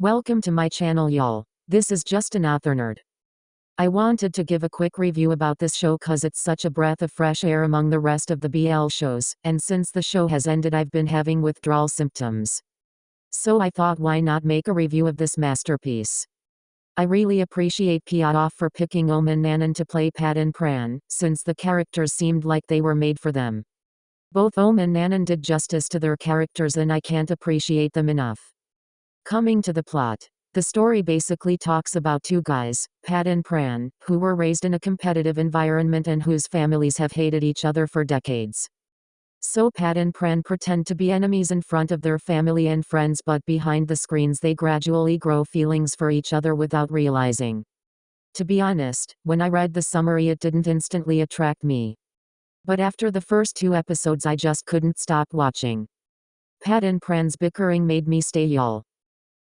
Welcome to my channel y'all. This is just an author nerd. I wanted to give a quick review about this show cause it's such a breath of fresh air among the rest of the BL shows, and since the show has ended I've been having withdrawal symptoms. So I thought why not make a review of this masterpiece. I really appreciate Piaf for picking Omen Nanon to play Pat and Pran, since the characters seemed like they were made for them. Both Ohm and Nanon did justice to their characters and I can't appreciate them enough. Coming to the plot. The story basically talks about two guys, Pat and Pran, who were raised in a competitive environment and whose families have hated each other for decades. So Pat and Pran pretend to be enemies in front of their family and friends but behind the screens they gradually grow feelings for each other without realizing. To be honest, when I read the summary it didn't instantly attract me. But after the first two episodes I just couldn't stop watching. Pat and Pran's bickering made me stay y'all.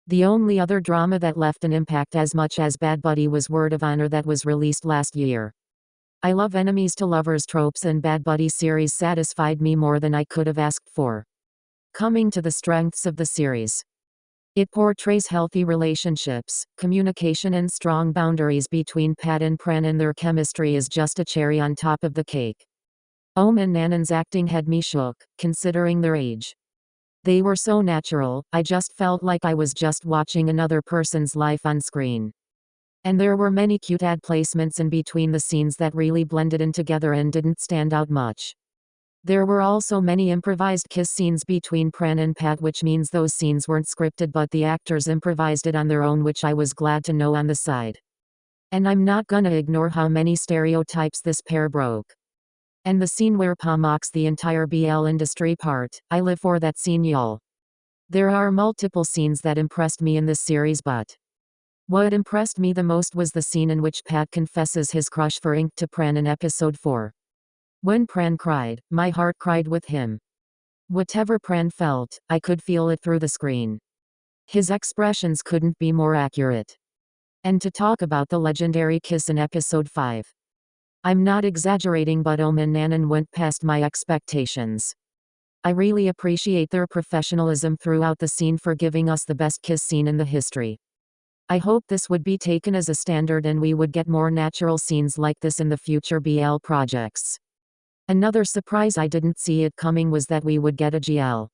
The only other drama that left an impact as much as Bad Buddy was Word of Honor that was released last year. I love enemies to lovers tropes and Bad Buddy series satisfied me more than I could have asked for. Coming to the strengths of the series. It portrays healthy relationships, communication and strong boundaries between Pat and Pran and their chemistry is just a cherry on top of the cake. Ohm and Nanon's acting had me shook, considering their age. They were so natural, I just felt like I was just watching another person's life on screen. And there were many cute ad placements in between the scenes that really blended in together and didn't stand out much. There were also many improvised kiss scenes between Pran and Pat which means those scenes weren't scripted but the actors improvised it on their own which I was glad to know on the side. And I'm not gonna ignore how many stereotypes this pair broke. And the scene where Pa mocks the entire BL industry part, I live for that scene y'all. There are multiple scenes that impressed me in this series but what impressed me the most was the scene in which Pat confesses his crush for Ink to Pran in episode 4. When Pran cried, my heart cried with him. Whatever Pran felt, I could feel it through the screen. His expressions couldn't be more accurate. And to talk about the legendary kiss in episode 5. I'm not exaggerating but Ohm and Nanon went past my expectations. I really appreciate their professionalism throughout the scene for giving us the best kiss scene in the history. I hope this would be taken as a standard and we would get more natural scenes like this in the future BL projects. Another surprise I didn't see it coming was that we would get a GL.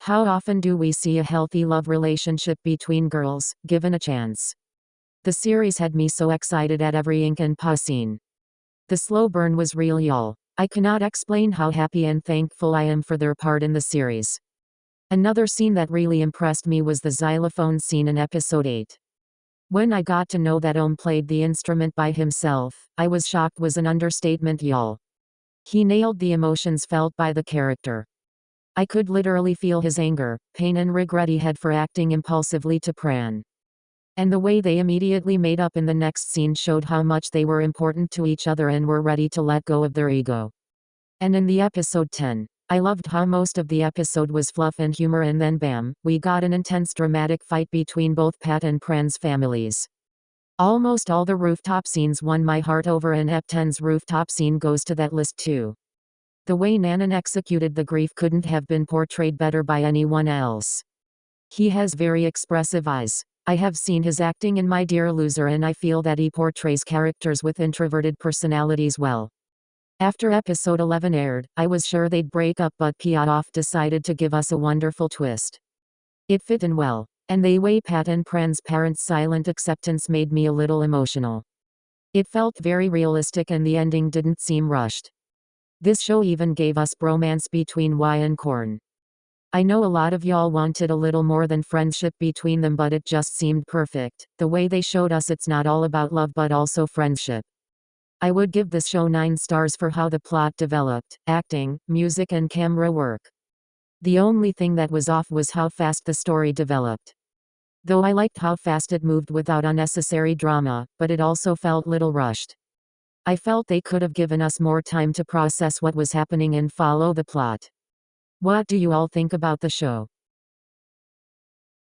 How often do we see a healthy love relationship between girls, given a chance? The series had me so excited at every ink and pa scene. The slow burn was real y'all. I cannot explain how happy and thankful I am for their part in the series. Another scene that really impressed me was the xylophone scene in episode 8. When I got to know that Ohm played the instrument by himself, I was shocked was an understatement y'all. He nailed the emotions felt by the character. I could literally feel his anger, pain and regret he had for acting impulsively to Pran. And the way they immediately made up in the next scene showed how much they were important to each other and were ready to let go of their ego. And in the episode 10, I loved how most of the episode was fluff and humor and then bam, we got an intense dramatic fight between both Pat and Pran's families. Almost all the rooftop scenes won my heart over and Ep 10's rooftop scene goes to that list too. The way Nanon executed the grief couldn't have been portrayed better by anyone else. He has very expressive eyes. I have seen his acting in My Dear Loser and I feel that he portrays characters with introverted personalities well. After episode 11 aired, I was sure they'd break up but Piaf decided to give us a wonderful twist. It fit in well. And the way Pat and Pran's parents' silent acceptance made me a little emotional. It felt very realistic and the ending didn't seem rushed. This show even gave us bromance between Y and Corn. I know a lot of y'all wanted a little more than friendship between them but it just seemed perfect, the way they showed us it's not all about love but also friendship. I would give this show 9 stars for how the plot developed, acting, music and camera work. The only thing that was off was how fast the story developed. Though I liked how fast it moved without unnecessary drama, but it also felt little rushed. I felt they could have given us more time to process what was happening and follow the plot. What do you all think about the show?